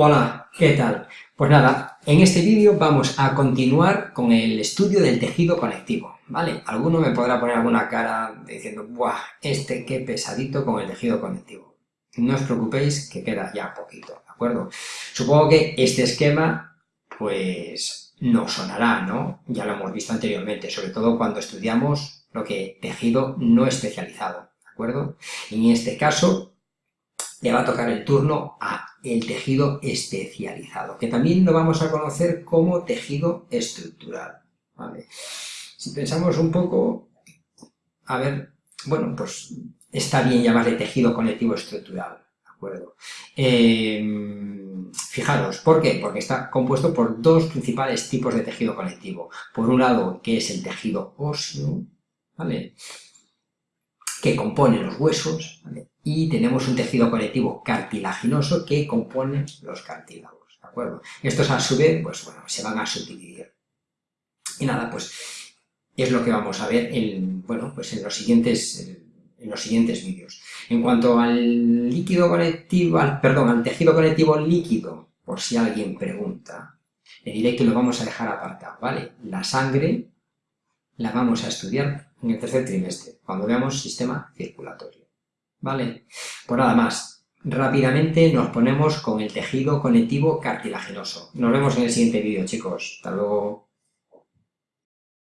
Hola, ¿qué tal? Pues nada, en este vídeo vamos a continuar con el estudio del tejido conectivo, ¿vale? Alguno me podrá poner alguna cara diciendo, ¡buah! Este qué pesadito con el tejido conectivo. No os preocupéis que queda ya poquito, ¿de acuerdo? Supongo que este esquema, pues, no sonará, ¿no? Ya lo hemos visto anteriormente, sobre todo cuando estudiamos lo que tejido no especializado, ¿de acuerdo? En este caso, le va a tocar el turno a el tejido especializado, que también lo vamos a conocer como tejido estructural. Si pensamos un poco, a ver, bueno, pues está bien llamarle tejido conectivo estructural, ¿de acuerdo? Em, fijaros, ¿por qué? Porque está compuesto por dos principales tipos de tejido conectivo. Por un lado, que es el tejido óseo, ¿vale? Que compone los huesos, y tenemos un tejido conectivo cartilaginoso que compone los cartílagos, ¿de acuerdo? Estos a su vez, pues bueno, se van a subdividir. Y nada, pues es lo que vamos a ver en, bueno, pues en los siguientes, en los siguientes vídeos. En cuanto al líquido conectivo, al, perdón, al tejido conectivo líquido, por si alguien pregunta, le diré que lo vamos a dejar apartado, ¿vale? La sangre la vamos a estudiar en el tercer trimestre, cuando veamos sistema circulatorio. ¿Vale? Pues nada más. Rápidamente nos ponemos con el tejido conectivo cartilaginoso. Nos vemos en el siguiente vídeo, chicos. Hasta luego.